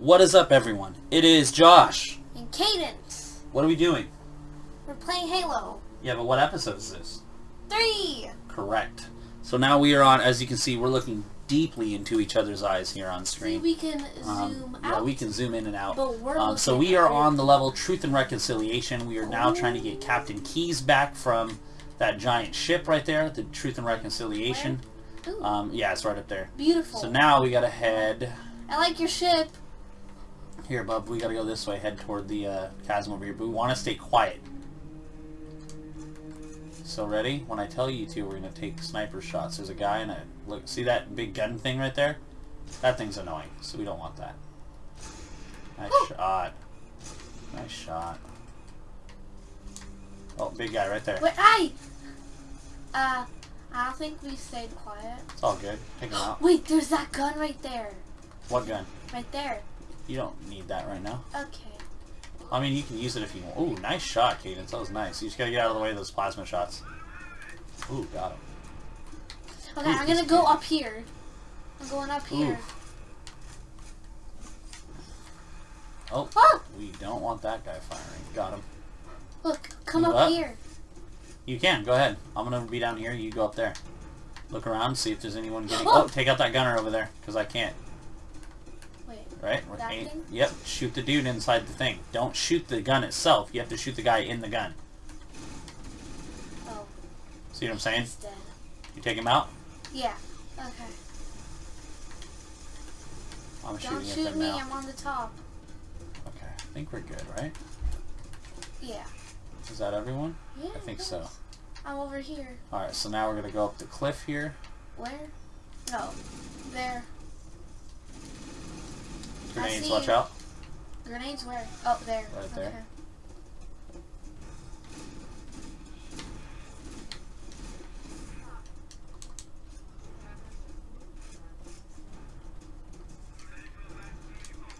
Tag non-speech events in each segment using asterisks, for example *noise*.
What is up, everyone? It is Josh. And Cadence. What are we doing? We're playing Halo. Yeah, but what episode is this? Three. Correct. So now we are on, as you can see, we're looking deeply into each other's eyes here on See, screen. we can Um, zoom yeah, out. we can zoom in and out. But we're Um, so we are on the level Truth and Reconciliation. We are now trying to get Captain Keyes back from that giant ship right there, the Truth and Reconciliation. Um, yeah, it's right up there. beautiful. So now we gotta head I like your ship. Here, bub. We gotta go this way, head toward the uh, chasm over here. But we want to stay quiet. So ready? When I tell you to, we're gonna take sniper shots. There's a guy in a look. See that big gun thing right there? That thing's annoying, so we don't want that. Nice shot. Nice shot. Oh, big guy right there. Wait, I. Uh, I think we stayed quiet. It's all good. Take him out. *gasps* Wait, there's that gun right there. What gun? Right there. You don't need that right now. Okay. I mean, you can use it if you want. Ooh, nice shot, Cadence. That was nice. You just gotta get out of the way of those plasma shots. Ooh, got him. Okay, Ooh, I'm gonna go up here. I'm going up here. Ooh. Oh, Oh, we don't want that guy firing. Got him. look, come up up? here. You can. Go ahead. I'm gonna be down here. You go up there. Look around, see if there's anyone getting... Oh! Oh, take out that gunner over there, because I can't. Wait. Right? We're That aim- thing? Yep. Shoot the dude inside the thing. Don't shoot the gun itself. You have to shoot the guy in the gun. Oh, See what I'm saying? he's dead. You take him out. Yeah. Okay. I'm Don't shooting shoot at them me. now. I'm on the top. Okay. I think we're good, right? Yeah. Is that everyone? Yeah. I think so. I'm over here. Alright, so now we're gonna go up the cliff here. Where? No. There. Grenades, watch out. Grenades where? Oh, there. Right there. Okay.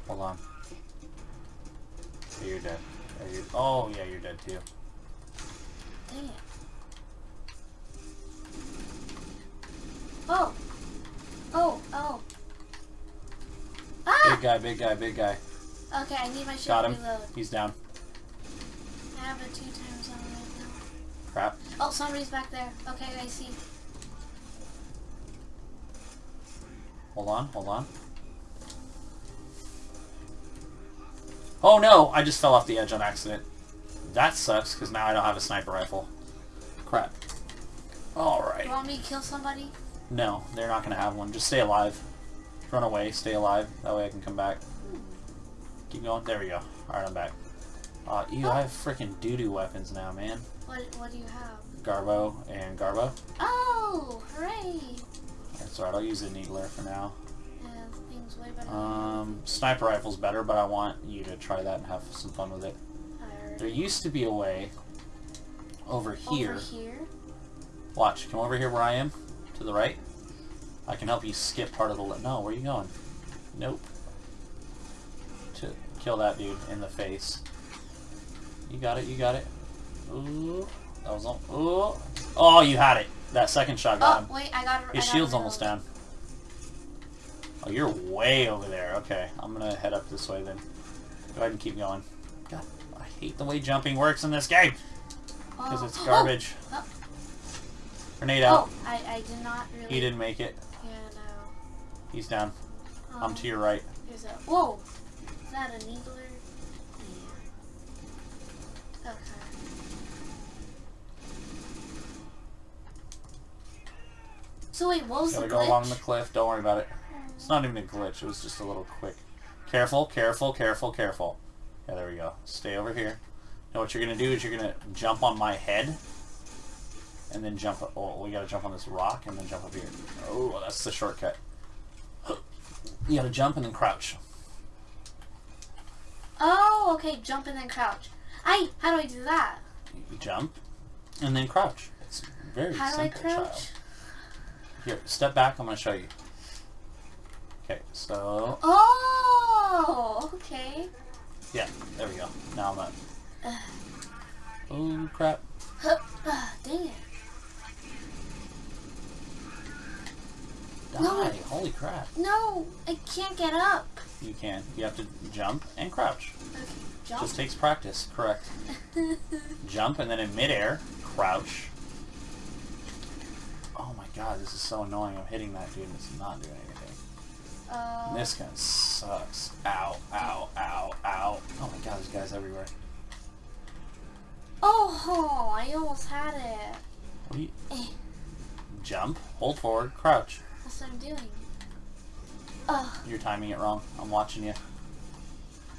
Hold on. Yeah, you're dead. You're, oh, yeah, you're dead too. Dang it. Oh. Oh, oh. Ah! Big guy, big guy, big guy. Okay, I need my ship Got him. reload. He's down. I have it two times on right now. Crap. Oh, somebody's back there. Okay, I see. Hold on, hold on. Oh no! I just fell off the edge on accident. That sucks, because now I don't have a sniper rifle. Crap. Alright. You want me to kill somebody? No, they're not going to have one. Just stay alive. Run away, stay alive. That way I can come back. Keep going. There we go. Alright, I'm back. Uh, ew, I have freaking doo-doo weapons now, man. What What do you have? Garbo and Garbo. Oh, hooray! That's alright, I'll use the Needler for now. And things way better. Um, sniper rifle's better, but I want you to try that and have some fun with it. There used to be a way over here. Over here. Watch, come over here where I am, to the right. I can help you skip part of the... No, where are you going? Nope. To kill that dude in the face. You got it, you got it. Ooh, that was. Ooh. Oh, you had it. That second shot got Oh, him. wait, I got it. His got shield's almost down. Oh, you're way over there. Okay, I'm gonna head up this way then. Go ahead and keep going. God, I hate the way jumping works in this game because Oh, it's oh, garbage. *gasps* oh. Grenade out. Oh, I, I did not really. He didn't make it. He's down. I'm Um, to your right. There's a. Whoa! Is that a needler? Yeah. Okay. So wait, what was Gotta the go glitch? along the cliff. Don't worry about it. It's not even a glitch. It was just a little quick. Careful, careful, careful, careful. Yeah, there we go. Stay over here. Now what you're gonna do is you're gonna jump on my head, and then jump. Oh, we gotta jump on this rock and then jump up here. Oh, that's the shortcut. You gotta jump and then crouch. Oh, okay. Jump and then crouch. I. How do I do that? You jump and then crouch. It's very How do I crouch? child. Here, step back. I'm gonna show you. Okay, so Oh, okay. yeah, there we go. Now I'm up. Oh crap! Dang it. Die! No. Holy crap! No, I can't get up. You can't. You have to jump and crouch. Okay, jump. Just takes practice. Correct. *laughs* Jump and then in midair, crouch. Oh my god, this is so annoying. I'm hitting that dude and it's not doing anything. uh, This gun sucks. Ow, ow, ow, ow. Oh my god, there's guys everywhere. oh, I almost had it. What do you... Eh. Jump, hold forward, crouch. That's what I'm doing. Ugh. You're timing it wrong. I'm watching you.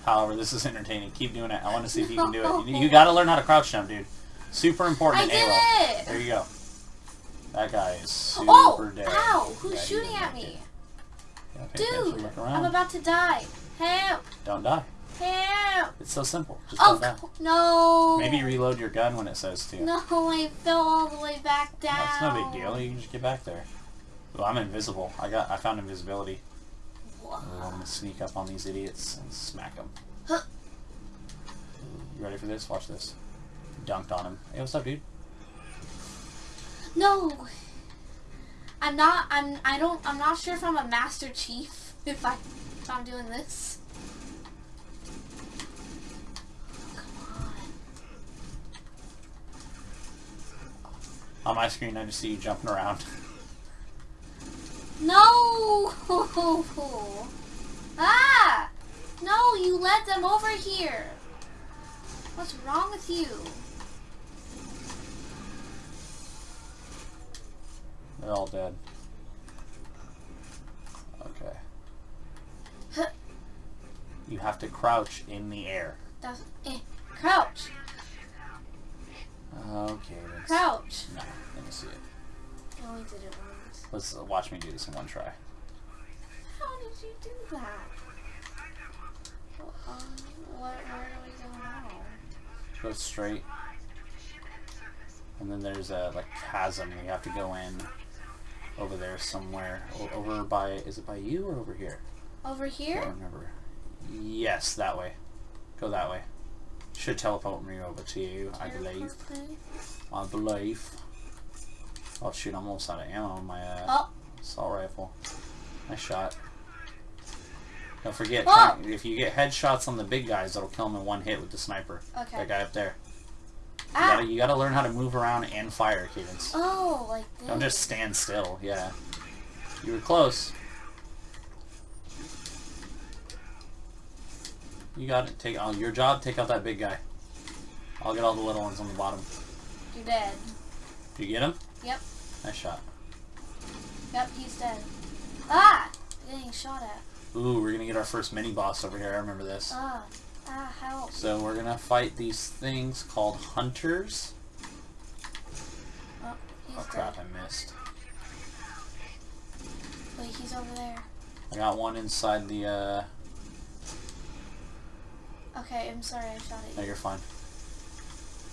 However, this is entertaining. Keep doing it. I want to see if you can do it. You, you gotta learn how to crouch jump, dude. Super important I did ALO. it! There you go. That guy is super Oh! dead. Ow! Who's Yeah, shooting at me? Yeah, Dude! I'm about to die. Help! Don't die. Help! It's so simple. Just Oh, don't die. no! Maybe reload your gun when it says to. No, I fell all the way back down. That's no big deal. You can just get back there. Well, I'm invisible. I got. I found invisibility. Whoa. I'm gonna sneak up on these idiots and smack them. Huh. You ready for this? Watch this. Dunked on him. Hey, what's up, dude? No! I'm not, I'm, I don't, I'm not sure if I'm a Master Chief if I, if I'm doing this. Come on. On my screen, I just see you jumping around. *laughs* No! *laughs* ah! No, you led them over here. What's wrong with you? They're all dead. Okay. You have to crouch in the air. That's, eh, crouch, Okay. Crouch. No, let me see it. I only did it once. Let's watch me do this in one try. How did you do that? Well, um, where, where do we go now? Go straight. And then there's a like chasm we have to go in over there somewhere. O- over by is it by you or over here? Over I here? don't remember. Yes, that way. Go that way. Should teleport me over to you, I believe. I believe. Oh shoot, I'm almost out of ammo on my uh, Oh, assault rifle. Nice shot. Don't forget, Oh! if you get headshots on the big guys, that'll kill them in one hit with the sniper. okay. That guy up there. You Ah! gotta, you gotta learn how to move around and fire, Cadence. Oh, like this. Don't just stand still, yeah. You were close. You got it. Take oh, your job. Take out that big guy. I'll get all the little ones on the bottom. You're dead. Do you get him? Yep. Nice shot. Yep, he's dead. Ah! Getting shot at. Ooh, we're gonna get our first mini boss over here. I remember this. Ah. Ah, help. So we're gonna fight these things called hunters. Oh, he's Oh dead. crap! I missed. Wait, he's over there. I got one inside the. uh... Okay, I'm sorry I shot at No, you're fine.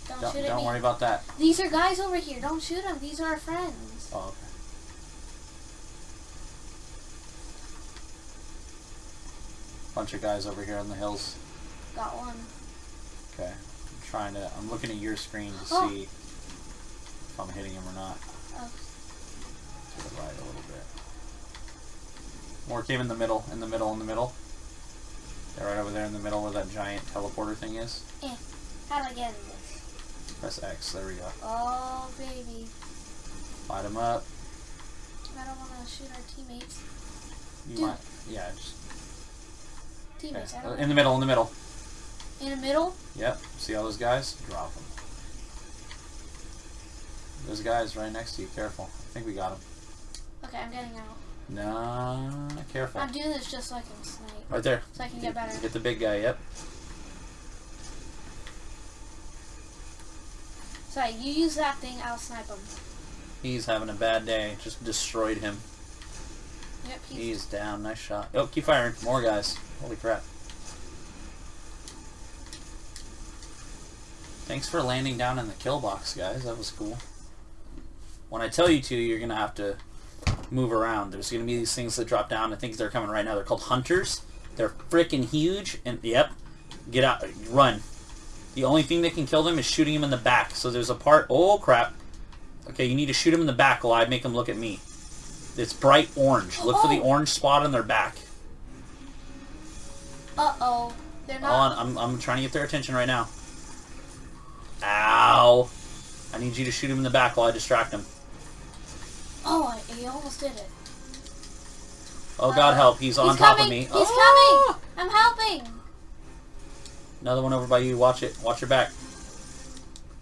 Don't, Don't, shoot at don't me. worry about that. These are guys over here. Don't shoot them. These are our friends. Oh, okay. Bunch of guys over here on the hills. Got one. Okay. I'm trying to. I'm looking at your screen to Oh. see if I'm hitting him or not. Oh. To the right a little bit. More came in the middle, in the middle, in the middle. They're right over there in the middle where that giant teleporter thing is. Eh. How do I get in this? Press X. There we go. Oh, baby. Light him up. I don't want to shoot our teammates. You Dude. might. Yeah. Just. Teammates, don't In the middle. In the middle. In the middle? Yep. See all those guys? Drop them. Those guys right next to you. Careful. I think we got them. Okay, I'm getting out. No, careful. I'm doing this just so I can snipe. Right there. So I can get better. Get the big guy. Yep. Sorry, you use that thing, I'll snipe him. He's having a bad day. Just destroyed him. Yep, he's... He's down. Nice shot. Oh, keep firing. More guys. Holy crap. Thanks for landing down in the kill box, guys. That was cool. When I tell you to, you're going to have to move around. There's going to be these things that drop down. I think they're coming right now. They're called hunters. They're freaking huge. And, yep, get out. Run. The only thing that can kill them is shooting him in the back. So there's a part... Oh, crap. Okay, you need to shoot him in the back while I make him look at me. It's bright orange. Look for the Oh. orange spot on their back. Uh-oh. They're not- Hold on. I'm, I'm trying to get their attention right now. Ow! I need you to shoot him in the back while I distract him. Oh, I, he almost did it. Oh god Uh, help, he's on top coming. of me. He's Oh! coming. I'm helping. Another one over by you, watch it. Watch your back.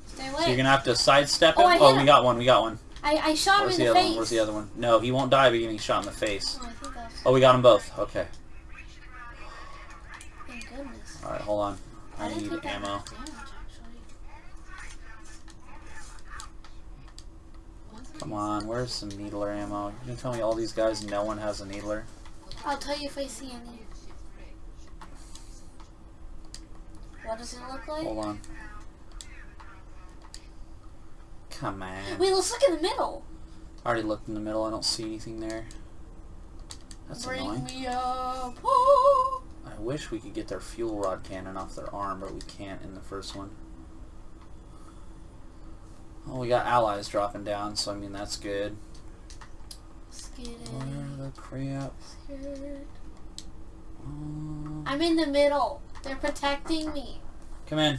Stay away. So you're gonna have to sidestep Oh, him. I oh, we got one, we got one. I, I shot Where's him the in the other face. one? Where's the other one? No, he won't die by getting shot in the face. Oh, I. Oh, we got them both. Okay. Thank goodness. Alright, hold on. I didn't need ammo. Come on, where's some needler ammo? You can tell me all these guys, no one has a needler? I'll tell you if I see any. What does it look like? Hold on. Come on. Wait, let's look in the middle. I already looked in the middle, I don't see anything there. That's Bring annoying. me up. Oh. I wish we could get their fuel rod cannon off their arm, but we can't in the first one. Oh, we got allies dropping down, so I mean that's good. Where the crap? Scared. Oh. Um, I'm in the middle. They're protecting me. Come in. I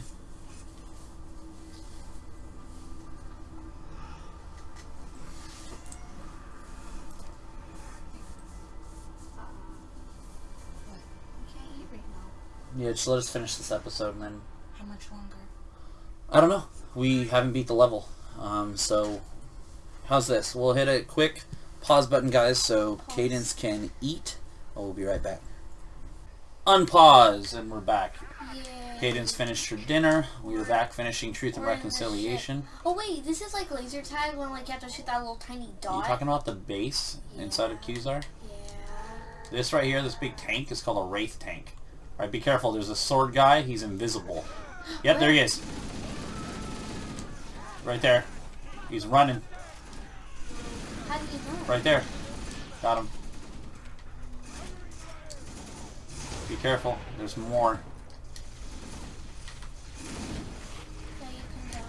can't eat right now. Yeah, just let us finish this episode and then How much longer? I don't know. We haven't beat the level. Um, so how's this? We'll hit a quick pause button, guys, so Pause. Cadence can eat. Oh, we'll be right back. Unpause, and we're back. Yeah. Cadence finished her dinner. We are back finishing Truth and Reconciliation. Oh wait, this is like laser tag when like you have to shoot that little tiny dot. Are you talking about the base inside of Qzar? Yeah. This right here, this big tank, is called a Wraith tank. Alright, be careful. There's a sword guy. He's invisible. Yep, there he is. Right there. He's running. How do you know? Right there. Got him. Be careful. There's more. Yeah, you can die.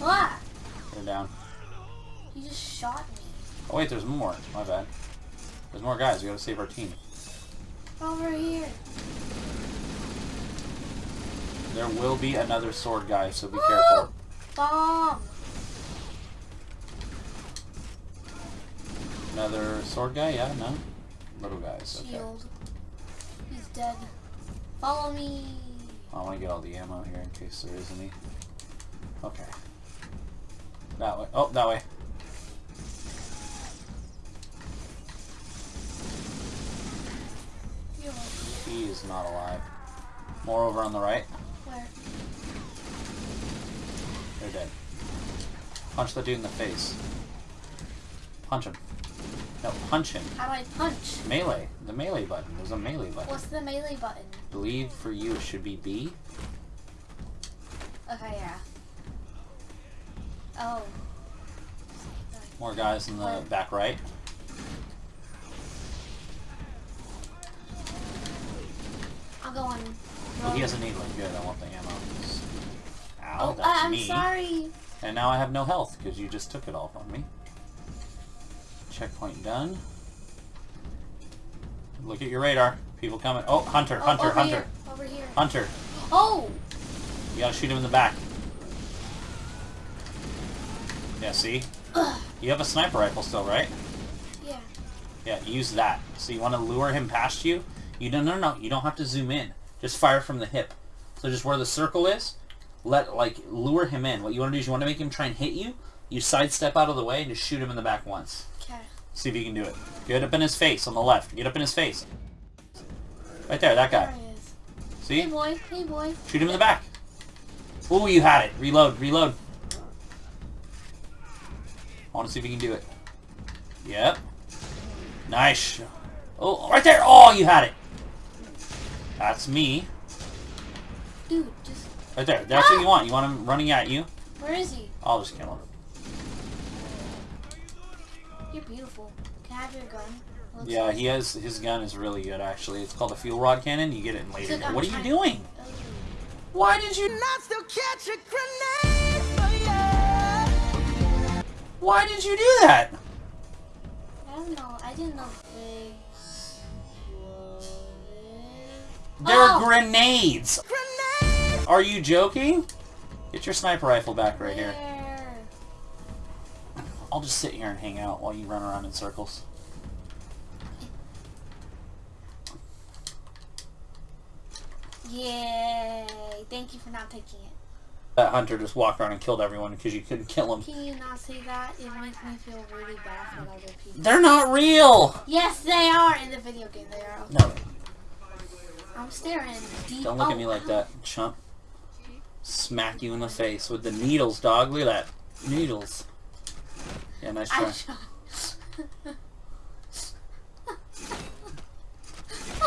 Ah! They're down. You just shot me. Oh wait, there's more. My bad. There's more guys. We gotta save our team. Over here. There will be another sword guy, so be Woo! careful. Bomb. Another sword guy? Yeah, no? Little guys. Okay. Shield. He's dead. Follow me. I want to get all the ammo here in case there is any. Okay. That way. Oh, that way. He is not alive. More over on the right. Where? They're dead. Punch the dude in the face. Punch him. No, punch him. How do I punch? Melee. The melee button. There's a melee button. What's the melee button? believe for you it should be B. Okay, yeah. Oh. More guys in the Where? back right. I'm going. Oh, he has a needler. Good, I want the ammo. Ow, Oh, that's uh, I'm me. sorry. And now I have no health because you just took it all from me. Checkpoint done. Look at your radar. People coming. Oh, Hunter, Oh, Hunter, over Hunter, Here. Over here. Hunter. Oh! You gotta shoot him in the back. Yeah, see? Ugh. You have a sniper rifle still, right? Yeah. Yeah, use that. So you want to lure him past you? You don't, no, no, you don't have to zoom in. Just fire from the hip. So just where the circle is, let, like, lure him in. What you want to do is you want to make him try and hit you. You sidestep out of the way and just shoot him in the back once. Okay. See if you can do it. Get up in his face on the left. Get up in his face. Right there, that guy. There he is. See? Hey boy. Hey boy. Shoot him in the back. Ooh, you had it. Reload, reload. I want to see if you can do it. Yep. Nice. Oh, right there. Oh, you had it. That's me. Dude, just... Right there. That's what ah! you want. You want him running at you. Where is he? I'll just kill him. You're beautiful. Can I have your gun? Looks Yeah, like- he has his gun is really good actually. It's called a fuel rod cannon. You get it in later. Look, I'm What are you doing? Oh. Why did you? I still catch a grenade for ya. Why did you do that? I don't know. I didn't know figs were They're Oh. grenades! Grenade! Are you joking? Get your sniper rifle back right here. I'll just sit here and hang out while you run around in circles. Yay! Thank you for not taking it. That hunter just walked around and killed everyone because you couldn't kill him. Can you not say that? It makes me feel really bad for other people. They're not real! Yes, they are in the video game. They are. No, I'm staring deep. don't look oh, at me oh. like that, chump. Smack you in the face with the needles, dog. Look at that. Needles. Yeah, nice try. I shot.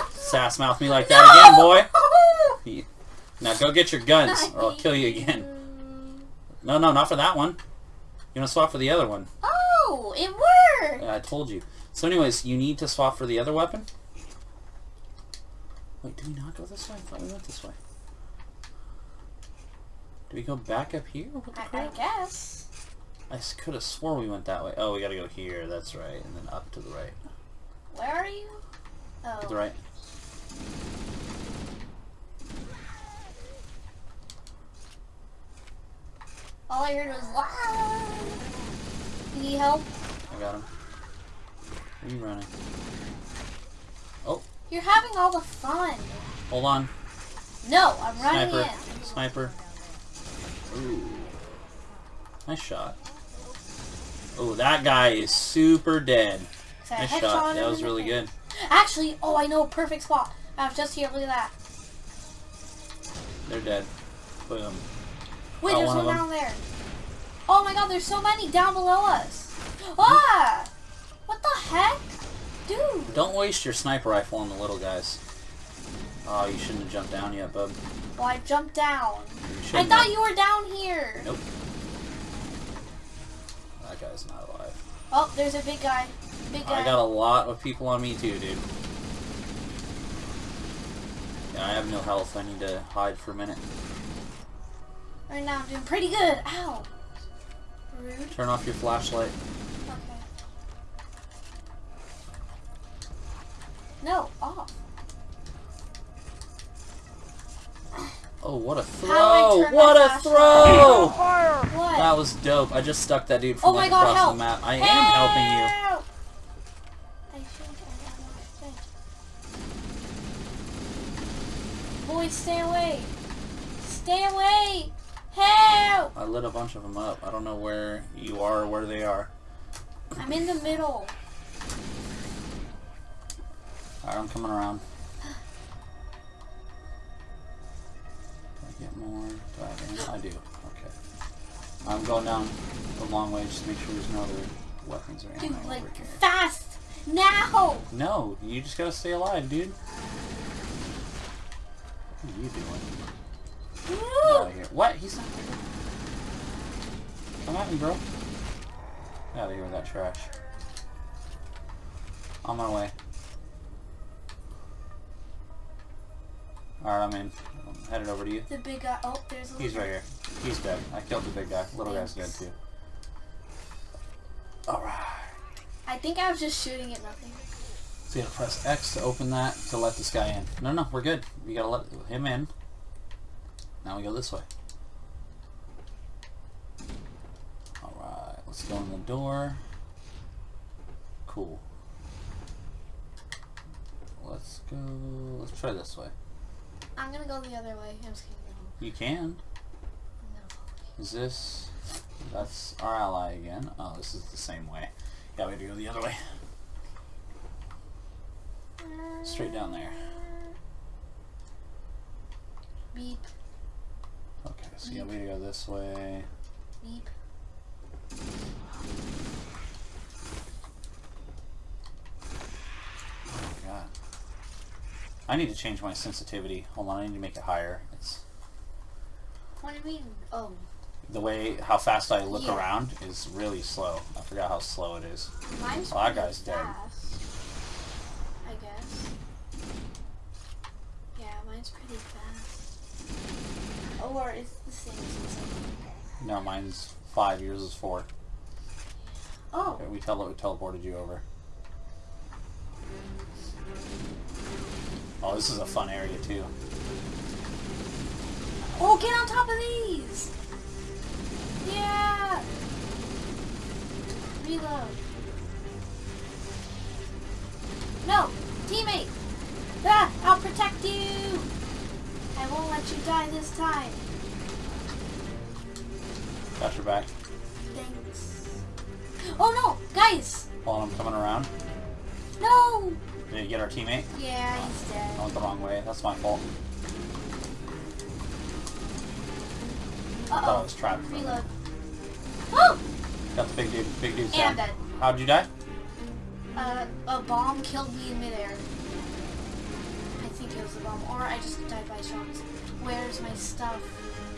Sass mouth me like that again, boy. *laughs* Now go get your guns, or I'll kill you again. No, no, not for that one. You want to swap for the other one. Oh, it worked. Yeah, I told you. So anyways, you need to swap for the other weapon? Wait, did we not go this way? I thought we went this way. Do we go back up here? What the I, I guess. I could have swore we went that way. Oh, we gotta go here. That's right. And then up to the right. Where are you? Oh. To the oh. right. All I heard was wow. You need help? I got him. Where are you running? Oh. You're having all the fun. Hold on. No, I'm running Sniper. in. Sniper. Ooh. Nice shot. Oh, that guy is super dead. Nice shot. That was really good. Actually, oh, I know a perfect spot. I was just here. Look at that. They're dead. Boom. Wait, Got there's one one, down there. Oh my god, there's so many down below us. Ah! What the heck? Dude. Don't waste your sniper rifle on the little guys. Oh, you shouldn't have jumped down yet, bub. Well, I jumped down. I thought have. you were down here. Nope. That guy's not alive. Oh, there's a big guy. Big guy. I got a lot of people on me too, dude. Yeah, I have no health. I need to hide for a minute. Right now, I'm doing pretty good. Ow. Rude. Turn off your flashlight. Okay. No, off. Oh, what a throw! What a flashlight? throw! What? That was dope. I just stuck that dude from oh like god, across help. the map. I am helping you. I think I got my thing. Boys, stay away. Stay away. Help! I lit a bunch of them up. I don't know where you are or where they are. I'm in the middle. Alright, I'm coming around. Get more? Do I have any? I do. Okay. I'm going down the long way just to make sure there's no other weapons or anything Dude, like, over here. fast! Now! No, you just gotta stay alive, dude. What are you doing? Out of here. What? He's not there. Come at me, bro. Get out of here with that trash. On my way. Alright, I'm in. I'm headed over to you. The big guy. Oh, there's a He's right here. He's dead. I killed the big guy. Little guy's dead too. Alright. I think I was just shooting at nothing. So you gotta press X to open that to let this guy in. No, no, we're good. We gotta let him in. Now we go this way. Alright, let's go in the door. Cool. Let's go. Let's try this way. I'm gonna go the other way. I'm just kidding. No, You can. Follow Is this. That's our ally again. Oh, this is the same way. Yeah, we have to go the other way. Straight down there. Beep, Okay, so yeah, we have to go this way. beep. Oh my god. I need to change my sensitivity. Hold on, I need to make it higher. It's What do you mean? Oh, the way how fast I look Yeah. around is really slow. I forgot how slow it is. mine's Well, that pretty guy's dead. fast. I guess. Yeah, mine's pretty fast. Oh, or it's the same. No, mine's five. Yours is four. Oh, Okay, we tele- teleported you over. Oh, this is a fun area too. Oh, get on top of these! Yeah! Reload. No! Teammate! Ah! I'll protect you! I won't let you die this time. Got your back. Thanks. Oh no! Guys! Hold on, I'm coming around. No! Did you get our teammate? Yeah, he's I dead. went the wrong way. That's my fault. I thought I Uh was trapped. oh. Reload. Oh! *gasps* Got the big dude. Big dude's And I'm dead. How'd you die? Uh, a bomb killed me in midair. I think it was a bomb, or I just died by shots. Where's my stuff?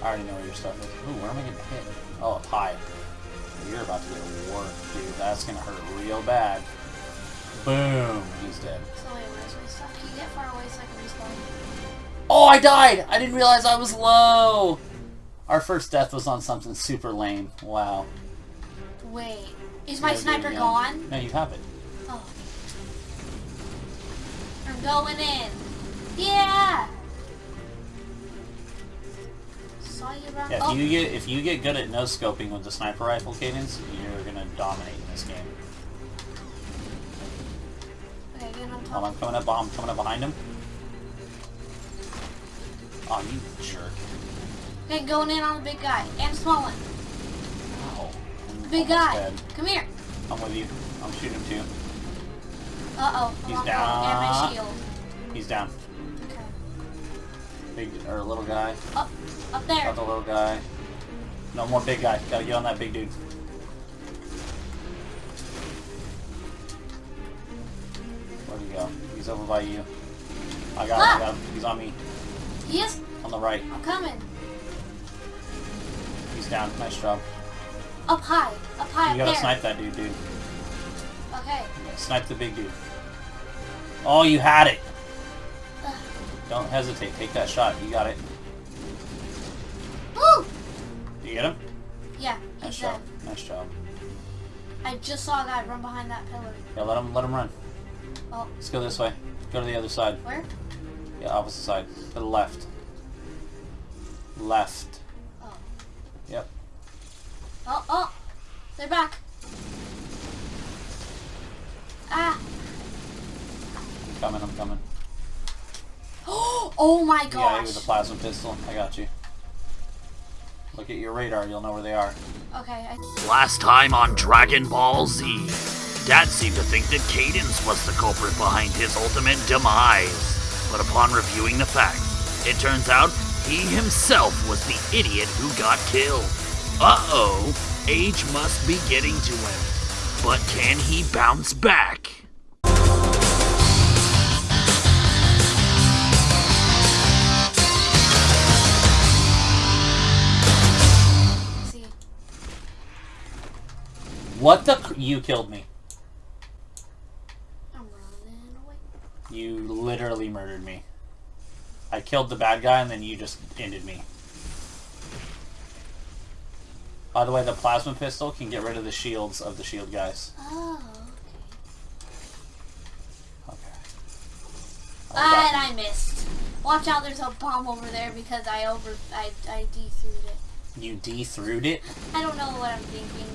I already know where your stuff is. Ooh, where am I getting hit? Oh, a pie. You're about to get a worked, dude. That's gonna hurt real bad. Boom. He's dead. So wait, stuff? Can you get far away so I can respawn? Oh, I died! I didn't realize I was low! Our first death was on something super lame. Wow. Wait, is my Gotta do it sniper gone? No, you have it. Oh. I'm going in. Yeah! Saw you run. Yeah, if oh, you get if you get good at no scoping with the sniper rifle cadence, you're gonna dominate in this game. Okay, get on Hold top. on, I'm coming up. I'm coming up behind him. Oh, you jerk! Okay, going in on the big guy and small one. I'm Big guy. dead. Come here. I'm with you. I'm shooting him too. Uh oh. He's down. And my shield. He's down. Okay. Big or little guy. Up, up there. Got the little guy. No more big guy. Gotta get on that big dude. He's over by you. I got him. I got him. He's on me. He is. On the right. I'm coming. He's down. Nice job. Up high. Up high. You up gotta there. snipe that dude, dude. Okay. Snipe the big dude. Oh, you had it. Ugh. Don't hesitate. Take that shot. You got it. Woo! You get him? Yeah, Nice he's dead. job. Nice job. I just saw a guy run behind that pillar. Yeah, let him let him run. Oh, Let's go this way. Go to the other side. where? Yeah, opposite side. To the left. Left. Oh. Yep. Oh, oh! They're back. Ah! I'm coming. I'm coming. *gasps* oh my gosh! Yeah, gosh! with a plasma pistol. I got you. Look at your radar. You'll know where they are. Okay, I, Last time on Dragon Ball Z, Dad seemed to think that Cadence was the culprit behind his ultimate demise. But upon reviewing the facts, it turns out he himself was the idiot who got killed. Uh-oh, age must be getting to him. But can he bounce back? What the? You killed me. I'm running away. You literally murdered me. I killed the bad guy and then you just ended me. By the way, the plasma pistol can get rid of the shields of the shield guys. Oh, okay. Okay. And I missed. Watch out, there's a bomb over there because I over I I de-threw it. You de-throughed it? I don't know what I'm thinking.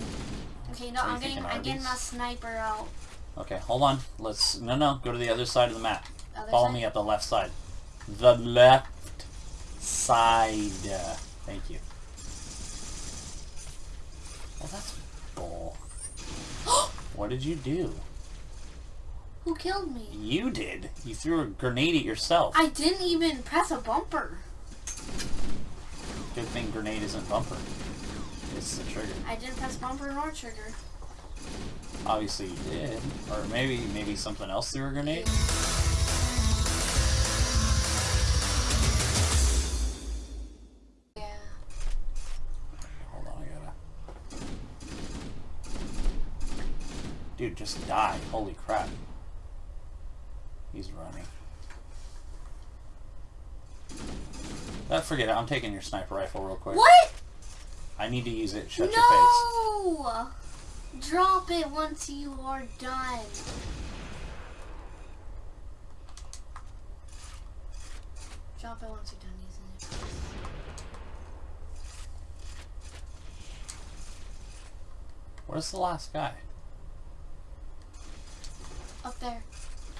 Okay, no, I'm getting I'm getting my sniper out. Okay, hold on. Let's... No, no. Go to the other side of the map. Other Follow side? me up the left side. The left side. Thank you. Well, that's bull. *gasps* what did you do? Who killed me? You did. You threw a grenade at yourself. I didn't even press a bumper. Good thing grenade isn't bumper. It's the trigger. I didn't press bumper nor trigger. Obviously you did. Or maybe maybe something else threw a grenade? Yeah. Hold on, I gotta... Dude, just die. Holy crap. He's running. Uh, forget it. I'm taking your sniper rifle real quick. What? I need to use it. Shut your face. no! Drop it once you are done. Drop it once you're done using it. Where's the last guy? Up there.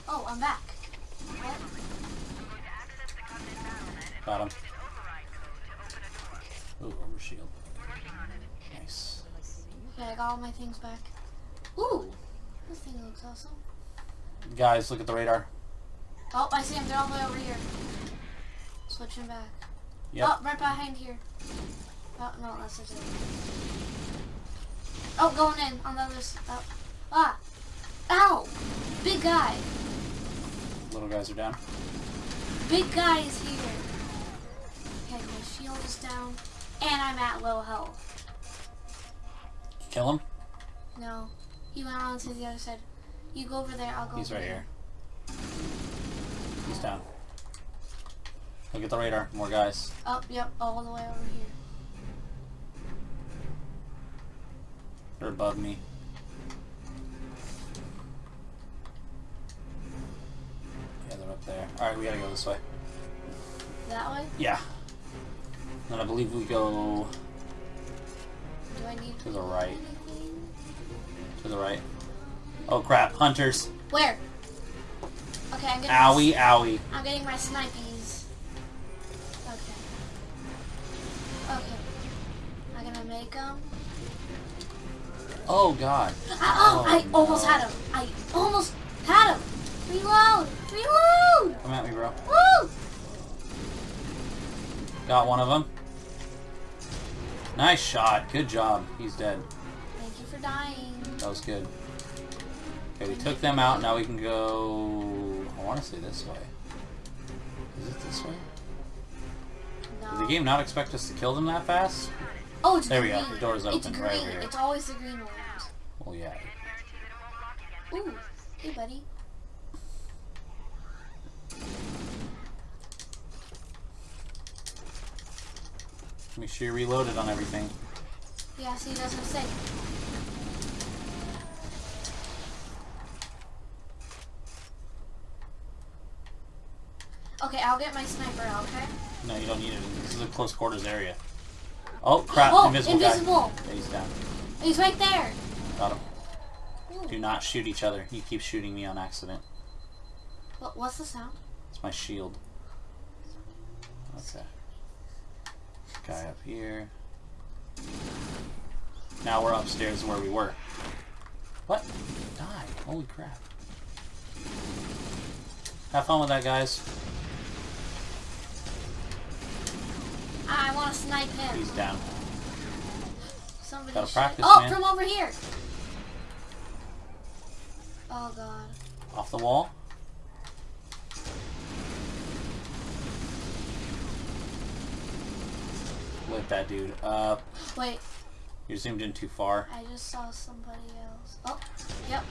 Oh, I'm back. What? Got him. Ooh, overshield. Nice. Okay, I got all my things back. Ooh, this thing looks awesome. Guys, look at the radar. Oh, I see him. They're all the way over here. Switching back. Yep. Oh, right behind here. Oh, no, that's it. Oh, going in on the other side. Oh. Ah. Ow! Big guy. Little guys are down. Big guy is here. Okay, my shield is down. And I'm at low health. Kill him. No. He went on to the other side. You go over there, I'll go He's right there. here. He's down. Look at the radar. More guys. Oh, yep, all the way over here. They're above me. Yeah, they're up there. Alright, we gotta go this way. That way? Yeah. And I believe we go Do I need To the right. to the right. Oh crap, hunters. Where? Okay, I'm getting Owie, owie. I'm getting my snipies. Okay. Okay. I'm gonna make them. Oh god. oh, Oh, I almost had him. I almost had him. Reload! Reload! Come at me, bro. Woo! Got one of them. Nice shot. Good job. He's dead. Thank you for dying. That was good. Okay, we took them out. Now we can go... I want to say this way. Is it this way? Did the game not expect us to kill them that fast? Oh, it's There we green. go. The door's open. It's green. right over here. It's always the green ones. Well, yeah. Ooh. Hey, buddy. Make sure you're reloaded on everything. Yeah, see, that's what I say. Okay, I'll get my sniper out, okay? No, you don't need it. This is a close quarters area. Oh, crap. oh, invisible, invisible! guy. Yeah, he's down. He's right there! Got him. Ooh. Do not shoot each other. He keeps shooting me on accident. What, what's the sound? It's my shield. Okay. Guy up here. Now we're upstairs where we were. What? Die. Holy crap. Have fun with that, guys. I want to snipe him. He's down. Somebody Gotta practice, Oh, man. from over here! Oh god. Off the wall. Lit that dude up. Wait, You're zoomed in too far. I just saw somebody else. Oh, yep.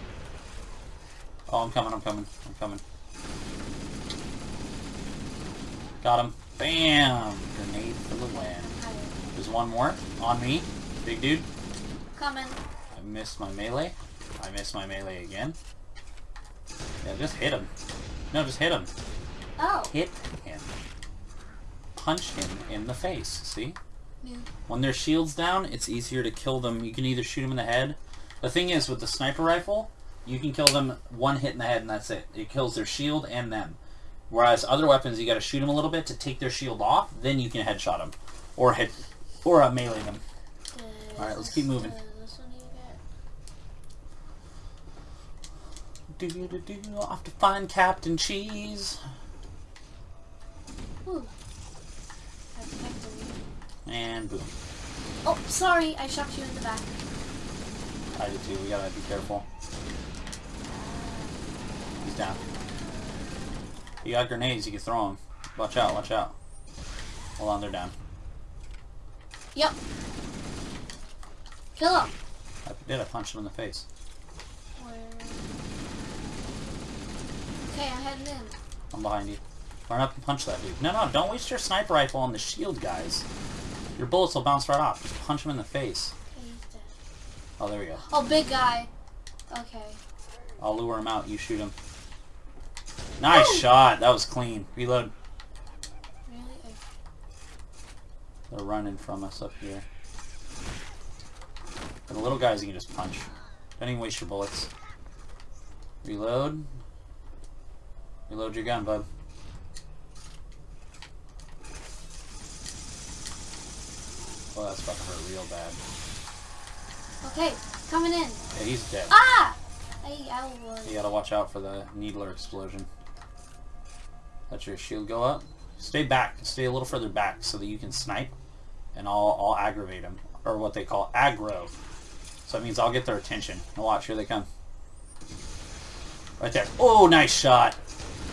Oh, I'm coming, I'm coming, I'm coming. Got him. Bam! Grenade for the win. There's one more on me. Big dude. Coming. I missed my melee. I missed my melee again. Yeah, just hit him. No, just hit him. Oh, Hit him. Punch him in the face. See? New. When their shield's down, it's easier to kill them. You can either shoot them in the head. The thing is, with the sniper rifle, you can kill them one hit in the head and that's it. It kills their shield and them. Whereas other weapons, you got to shoot them a little bit to take their shield off. Then you can headshot them, or hit, or uh, melee them. Uh, Alright, let's keep moving. uh, this one you get. Do do do. Off to find Captain Cheese. Ooh. And boom. Oh, sorry, I shot you in the back. I did too. We gotta be careful. He's down. You got grenades. You can throw them. Watch out. Watch out. Hold on. They're down. Yep. Kill him. I did. I punched him in the face. Where? Okay, I'm heading in. I'm behind you. Run up and punch that dude. No, no. Don't waste your sniper rifle on the shield, guys. Your bullets will bounce right off. Just punch him in the face. Okay, he's dead. Oh, there we go. Oh, big guy. Okay. I'll lure him out. You shoot him. Nice shot. That was clean. Reload. They're running from us up here. For the little guys, you can just punch. Don't even waste your bullets. Reload. Reload your gun, bud. Oh, that's about to hurt real bad. Okay, coming in. Yeah, he's dead. Ah! I, I was. You gotta watch out for the needler explosion. Let your shield go up. Stay back. Stay a little further back so that you can snipe, and I'll I'll aggravate them, or what they call aggro. So that means I'll get their attention. Now watch, here they come. Right there. Oh, nice shot.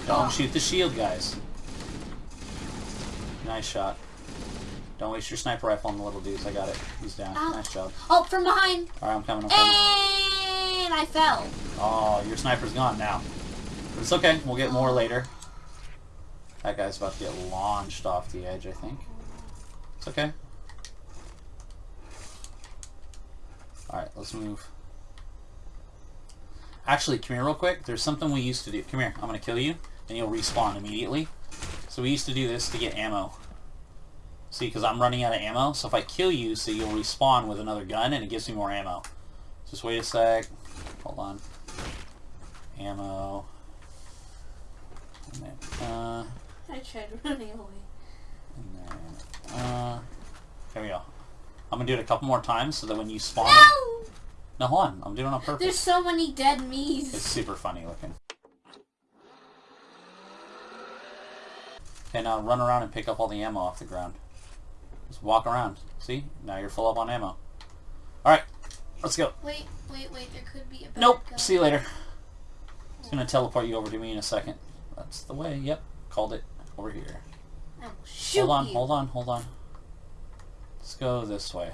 Don't Oh. shoot the shield, guys. Nice shot. Don't waste your sniper rifle on the little dudes. I got it. He's down. Ow. Nice job. Oh, from behind. Alright, I'm coming. I'm coming. And I fell. Oh, your sniper's gone now. But it's okay. We'll get more oh. later. That guy's about to get launched off the edge, I think. It's okay. Alright, let's move. Actually, come here real quick. There's something we used to do. Come here. I'm going to kill you, and you'll respawn immediately. So we used to do this to get ammo. See, because I'm running out of ammo. So if I kill you, so you'll respawn with another gun, and it gives me more ammo. Just wait a sec. Hold on. Ammo. Uh, I tried running away. and then, uh, there we go. I'm gonna do it a couple more times so that when you spawn... No! No, hold on. I'm doing it on purpose. There's so many dead me's. It's super funny looking. Okay, now run around and pick up all the ammo off the ground. Just walk around. See? Now you're full up on ammo. Alright, let's go. Wait, wait, wait. There could be a Nope. gun. See you later. It's gonna teleport you over to me in a second. That's the way. Yep. Called it. Over here. I will shoot hold on, you. hold on, hold on. Let's go this way.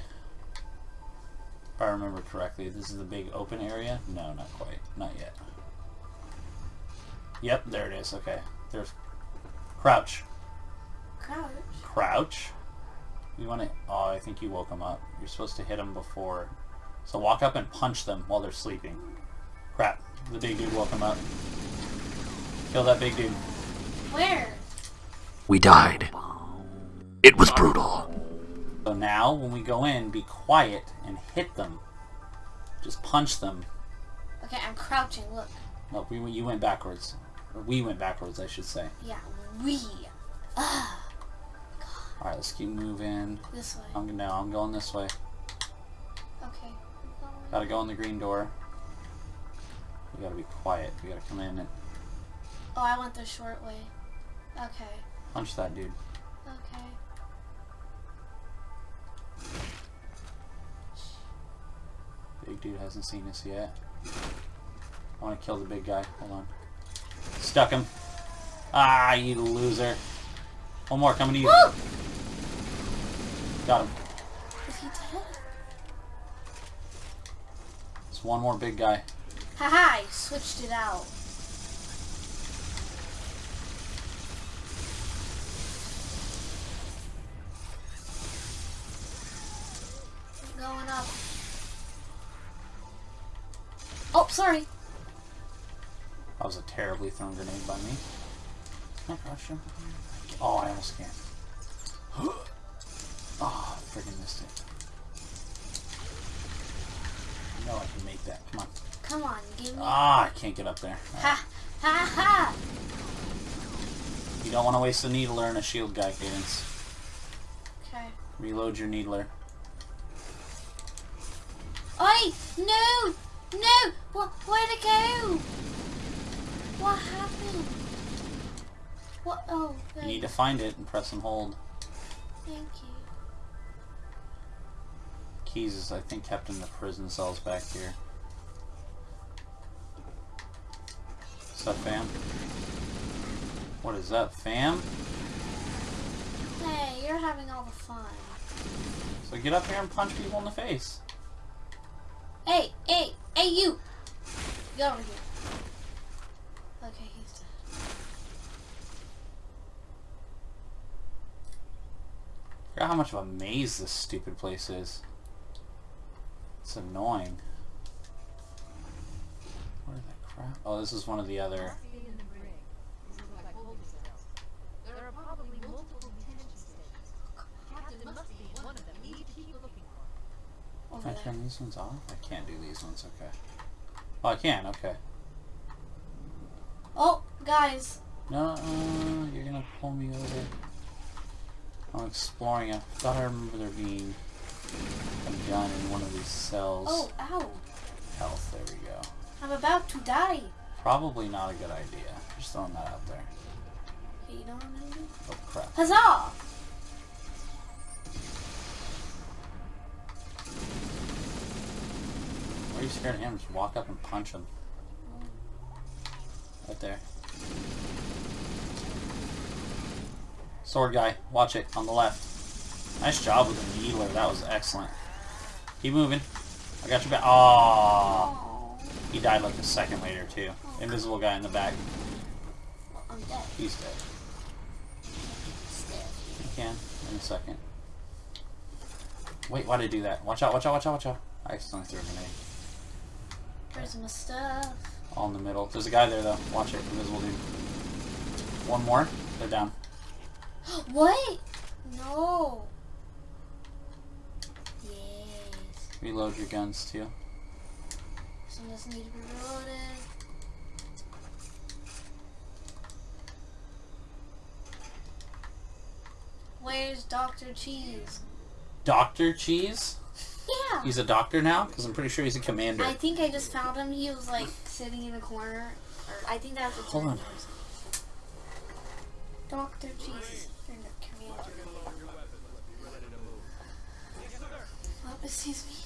If I remember correctly, this is the big open area? No, not quite. Not yet. Yep, there it is. Okay. There's crouch. Crouch. Crouch. You want to... Oh, I think you woke them up. You're supposed to hit them before... So walk up and punch them while they're sleeping. Crap. The big dude woke them up. Kill that big dude. Where? We died. It was brutal. So now, when we go in, be quiet and hit them. Just punch them. Okay, I'm crouching. Look. Look, we, you went backwards. Or we went backwards, I should say. Yeah, we. Ah, Alright, let's keep moving. this way. I'm, no, I'm going this way. Okay. Gotta go in the green door. We gotta be quiet. We gotta come in and Oh, I went the short way. Okay. punch that dude. Okay. Big dude hasn't seen us yet. I want to kill the big guy. Hold on. Stuck him. Ah, you loser. One more coming to you. Woo! Got him. Is he dead? It's one more big guy. Haha, I switched it out. Going up. Oh, sorry. That was a terribly thrown grenade by me. Oh, oh I almost can't. *gasps* *gasps* Oh, freaking missed it. No, I can make that. Come on. Come on, give me. Ah, I can't get up there. Ha ha ha! You don't want to waste a needler and a shield guy, Cadence. Okay. Reload your needler. Oi! No! No! What? Where'd it go? What happened? What? Oh, You need to find it and press and hold. thank you. Keyes is, I think, kept in the prison cells back here. What's up, fam? What is up, fam? Hey, you're having all the fun. So get up here and punch people in the face. Hey, hey, hey, you! Get over here. Okay, he's dead. Forgot how much of a maze this stupid place is. It's annoying. Where the crap? Oh, this is one of the other. Oh, can I turn these ones off? I can't do these ones, okay. Oh, I can, okay. Oh, guys. No, uh, you're gonna pull me over. I'm exploring. I thought I remember there being a gun in one of these cells. Oh, ow. Health, there we go. I'm about to die. Probably not a good idea. Just throwing that out there. Okay, you know what I'm gonna do? Oh crap. Huzzah! Why are you scared of him? Just walk up and punch him. Right there. Sword guy, watch it on the left. Nice job with the needler. That was excellent. Keep moving. I got your back. Oh, He died like a second later too. Invisible guy in the back. I'm dead. He's dead. You can in a second. Wait, why did I do that? Watch out! Watch out! Watch out! Watch out! I accidentally threw a grenade. My stuff? All in the middle. There's a guy there though. Watch it. Invisible dude. One more. They're down. *gasps* What? No. Yes. Reload your guns too. Some doesn't need to be reloaded. Where's Dr. Cheese? Doctor Cheese? Yeah. He's a doctor now? Because I'm pretty sure he's a commander. I think I just found him. He was like sitting in a corner. Or I think that was a Hold on. Dr. Cheese. Commander. Oh, excuse me.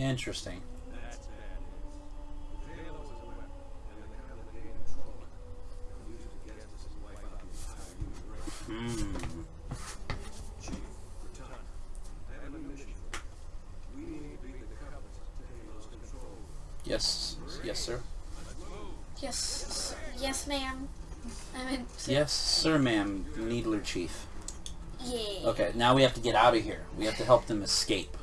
Interesting. Hmm. Yes. Yes, sir. Yes. Yes, ma'am. I mean, Yes, sir, ma'am. Needler Chief. yeah. Okay, now we have to get out of here. We have to help them escape.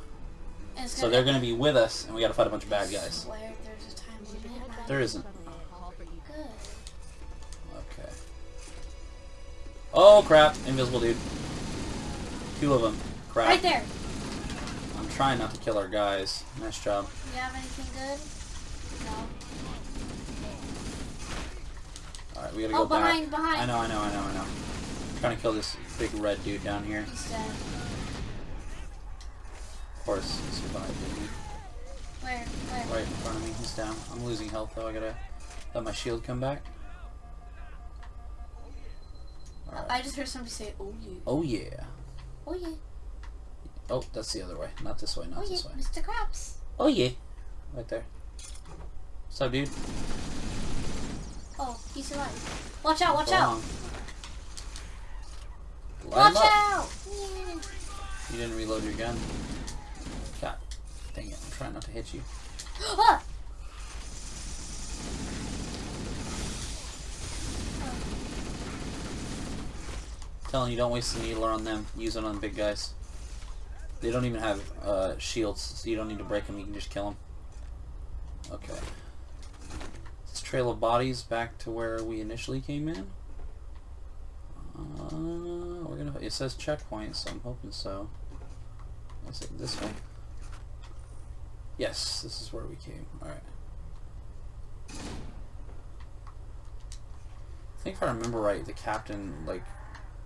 So they're going to be with us, and we got to fight a bunch of bad guys. There's a time limit. There isn't. Okay. Oh crap! Invisible dude. Two of them. Crap. Right there. I'm trying not to kill our guys. Nice job. You have anything good? No. Alright, we gotta Oh, go back. behind, behind. I know, I know, I know, I know. trying to kill this big red dude down here. He's dead. Of course, he survived, didn't? Where? Where? Right in front of me. He's down. I'm losing health though. I gotta let my shield come back. Alright. I just heard somebody say, "Oh yeah, Oh yeah. oh yeah, Oh, that's the other way. Not this way, not oh yeah, this way. Mr. Krabs." Oh yeah. Right there. What's up, dude? Oh, he survived. Watch out! Watch Go out! Watch up. out! Yeah. You didn't reload your gun. God dang it. I'm trying not to hit you. *gasps* Ah! Telling you don't waste the needler on them. Use it on big guys. They don't even have uh, shields, so you don't need to break them. You can just kill them. Okay. This trail of bodies back to where we initially came in. Uh, we're gonna. It says checkpoint, so I'm hoping so. Is it this way? Yes, this is where we came. All right. I think if I remember right, the captain like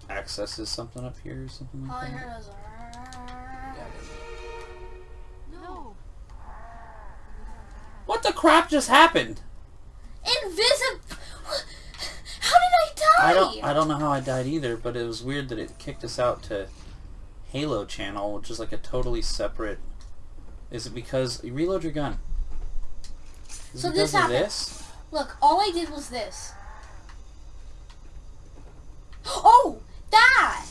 accesses something up here or something All I like that. heard was. Yeah. No. What the crap just happened? Invisible. How did I die? I don't I don't know how I died either, but it was weird that it kicked us out to Halo channel, which is like a totally separate. Is it because you reload your gun? Is So this happened. this? Look, all I did was this. Oh, that!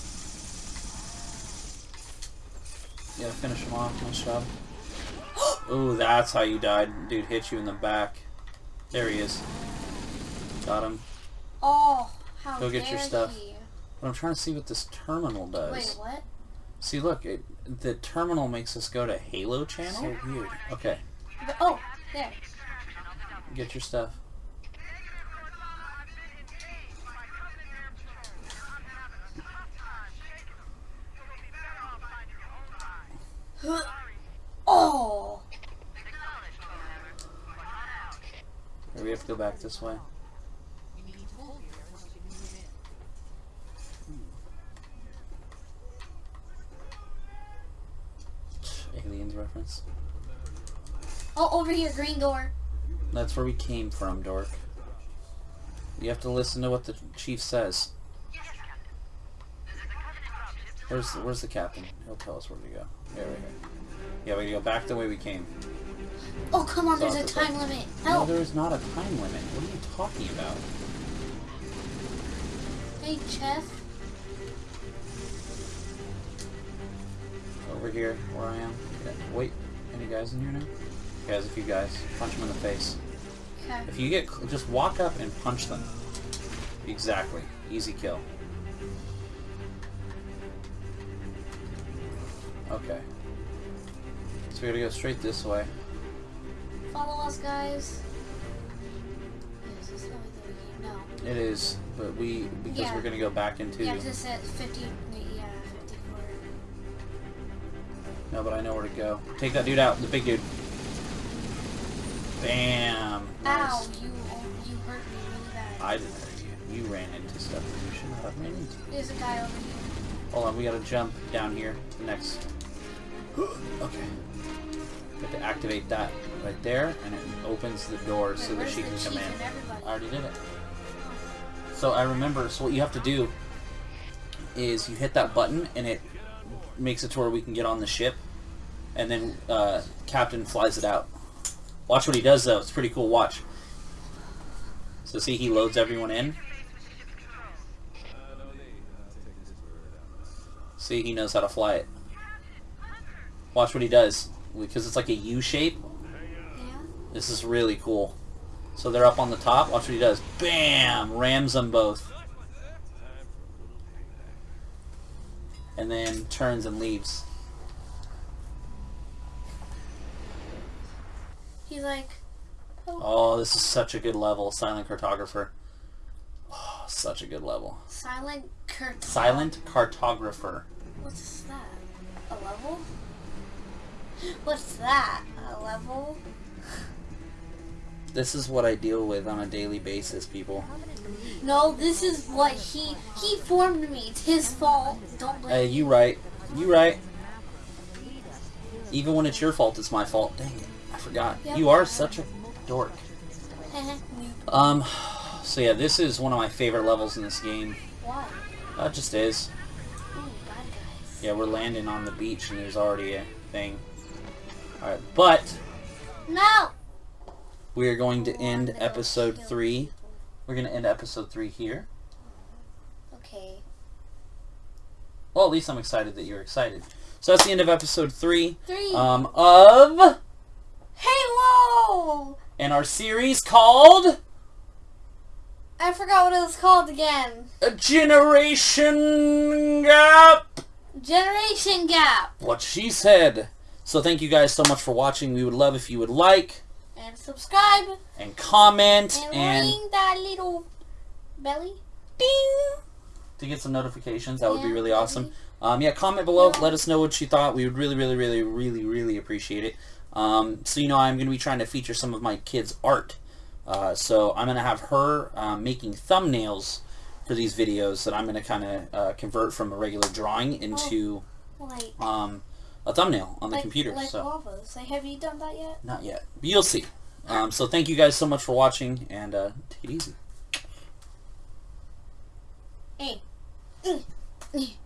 You gotta finish him off. Nice job. *gasps* Ooh, that's how you died. Dude hit you in the back. There he is. Got him. Oh, how Go get your stuff. he. But I'm trying to see what this terminal does. Wait, what? See, look, it, the terminal makes us go to Halo channel. So weird. Okay, But- oh, there. get your stuff. Oh, Or we have to go back this way. Aliens reference. oh, over here, green door. That's where we came from, Dork. You have to listen to what the chief says. Where's the, where's the captain? He'll tell us where to go. Yeah, right here. Yeah, we go back the way we came. Oh, come on, there's a time limit. No, there is not a time limit. What are you talking about? Hey, Chef. Over here, where I am. Wait, any guys in here now? Guys, a few guys. Punch them in the face. Okay. If you get, just walk up and punch them. Exactly. Easy kill. Okay. So we gotta go straight this way. Follow us, guys. Yes, this the way that we. No. It is, but we because Yeah. we're gonna go back into. Yeah, this at 50. No, but I know where to go. Take that dude out, the big dude. Bam. Ow, you you hurt me really bad. I didn't hurt you. You ran into stuff that you should not have ran into. There's a guy over here. Hold on, we gotta jump down here. to the Next. *gasps* okay. We have to activate that right there, and it opens the door so that she can come in. I already did it. So I remember. So what you have to do is you hit that button, and it makes it to where we can get on the ship, and then uh, Captain flies it out. Watch what he does, though. It's pretty cool. Watch. So see, he loads everyone in. See, he knows how to fly it. Watch what he does. Because it's like a U shape. This is really cool. So they're up on the top. Watch what he does. Bam! Rams them both. And then turns and leaves. He's like, oh, Oh, this is such a good level. Silent Cartographer. Oh, such a good level. silent Kurt. Silent Cartographer. What's that? A level? What's that? A level? This is what I deal with on a daily basis, people. No, this is what he he formed me. It's his fault. Don't blame Hey, you right. You right. Even when it's your fault, it's my fault. Dang it. I forgot. Yep. You are such a dork. *laughs* Um, so yeah, this is one of my favorite levels in this game. Why? Uh, it just is. Ooh. Yeah, we're landing on the beach and there's already a thing. Alright, but No! we are going to Oh, end episode 3. We're going to end episode 3 here. Okay. Well, at least I'm excited that you're excited. So that's the end of episode 3 Three. um, of... Halo! And our series called... I forgot what it was called again. A Generation Gap! Generation Gap. What she said. So thank you guys so much for watching. We would love if you would like And subscribe. and comment And, and ring that little belly. ding to get some notifications. That would be really awesome. Um, yeah, comment below. Yeah. Let us know what you thought. We would really, really, really, really, really appreciate it. Um, so you know, I'm going to be trying to feature some of my kids' art. Uh, so I'm going to have her um, making thumbnails for these videos that I'm going to kind of uh, convert from a regular drawing into Like, um, a thumbnail on the like, computer. like so lavas. Like, have you done that yet? not yet, but you'll see. Um, so thank you guys so much for watching, and uh, take it easy. Eh. *clears throat*